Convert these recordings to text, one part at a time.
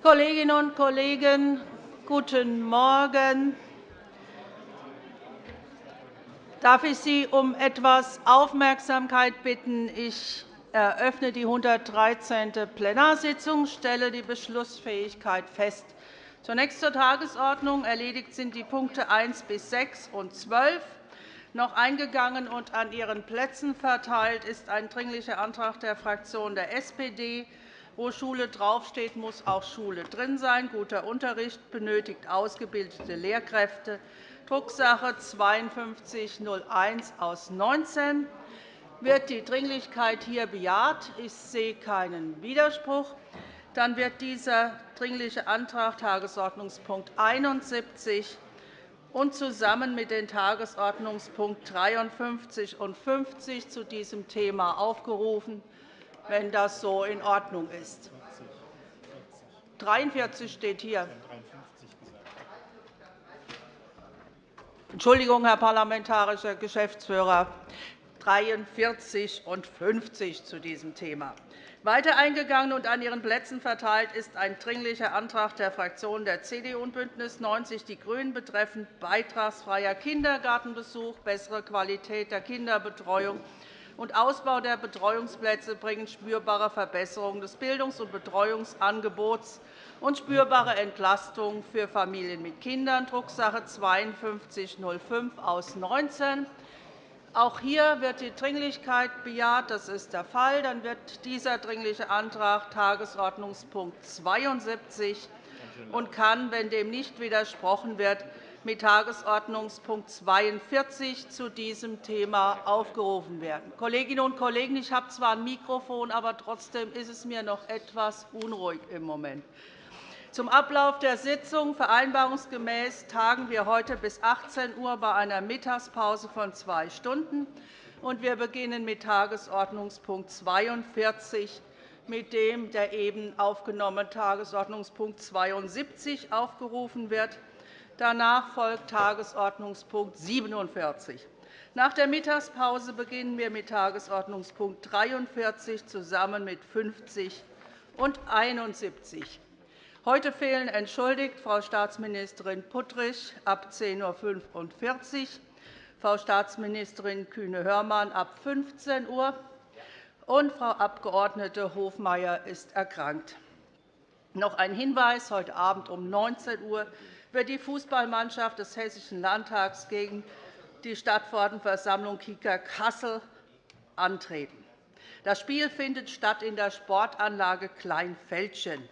Kolleginnen und Kollegen, guten Morgen. Darf ich Sie um etwas Aufmerksamkeit bitten? Ich eröffne die 113. Plenarsitzung und stelle die Beschlussfähigkeit fest. Zunächst zur Tagesordnung. Erledigt sind die Punkte 1 bis 6 und 12. Noch eingegangen und an Ihren Plätzen verteilt ist ein Dringlicher Antrag der Fraktion der SPD. Wo Schule draufsteht, muss auch Schule drin sein. Guter Unterricht benötigt ausgebildete Lehrkräfte. Drucksache 5201 aus 19. Wird die Dringlichkeit hier bejaht? Ich sehe keinen Widerspruch. Dann wird dieser Dringliche Antrag Tagesordnungspunkt 71 und zusammen mit den Tagesordnungspunkt 53 und 50 zu diesem Thema aufgerufen, wenn das so in Ordnung ist. 43 steht hier. Entschuldigung, Herr parlamentarischer Geschäftsführer, 43 und 50 zu diesem Thema. Weiter eingegangen und an Ihren Plätzen verteilt ist ein Dringlicher Antrag der Fraktionen der CDU und BÜNDNIS 90 die GRÜNEN betreffend beitragsfreier Kindergartenbesuch, bessere Qualität der Kinderbetreuung und Ausbau der Betreuungsplätze bringen spürbare Verbesserungen des Bildungs- und Betreuungsangebots und spürbare Entlastung für Familien mit Kindern, Drucksache 5205 aus 19. Auch hier wird die Dringlichkeit bejaht. Das ist der Fall. Dann wird dieser Dringliche Antrag Tagesordnungspunkt 72 und kann, wenn dem nicht widersprochen wird, mit Tagesordnungspunkt 42 zu diesem Thema aufgerufen werden. Kolleginnen und Kollegen, ich habe zwar ein Mikrofon, aber trotzdem ist es mir noch etwas unruhig im Moment. Zum Ablauf der Sitzung. Vereinbarungsgemäß tagen wir heute bis 18 Uhr bei einer Mittagspause von zwei Stunden. Wir beginnen mit Tagesordnungspunkt 42, mit dem der eben aufgenommene Tagesordnungspunkt 72 aufgerufen wird. Danach folgt Tagesordnungspunkt 47. Nach der Mittagspause beginnen wir mit Tagesordnungspunkt 43 zusammen mit 50 und 71. Heute fehlen entschuldigt Frau Staatsministerin Puttrich ab 10.45 Uhr, Frau Staatsministerin Kühne-Hörmann ab 15 Uhr und Frau Abg. Hofmeier ist erkrankt. Noch ein Hinweis. Heute Abend um 19 Uhr wird die Fußballmannschaft des Hessischen Landtags gegen die Stadtverordnetenversammlung Kika Kassel antreten. Das Spiel findet statt in der Sportanlage Kleinfeldchen.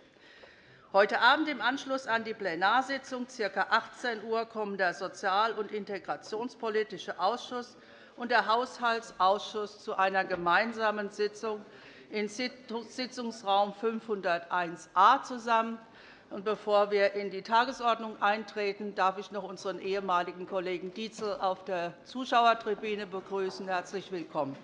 Heute Abend im Anschluss an die Plenarsitzung, ca. 18 Uhr, kommen der Sozial- und Integrationspolitische Ausschuss und der Haushaltsausschuss zu einer gemeinsamen Sitzung in Sitzungsraum 501a zusammen. Bevor wir in die Tagesordnung eintreten, darf ich noch unseren ehemaligen Kollegen Dietzel auf der Zuschauertribüne begrüßen. Herzlich willkommen.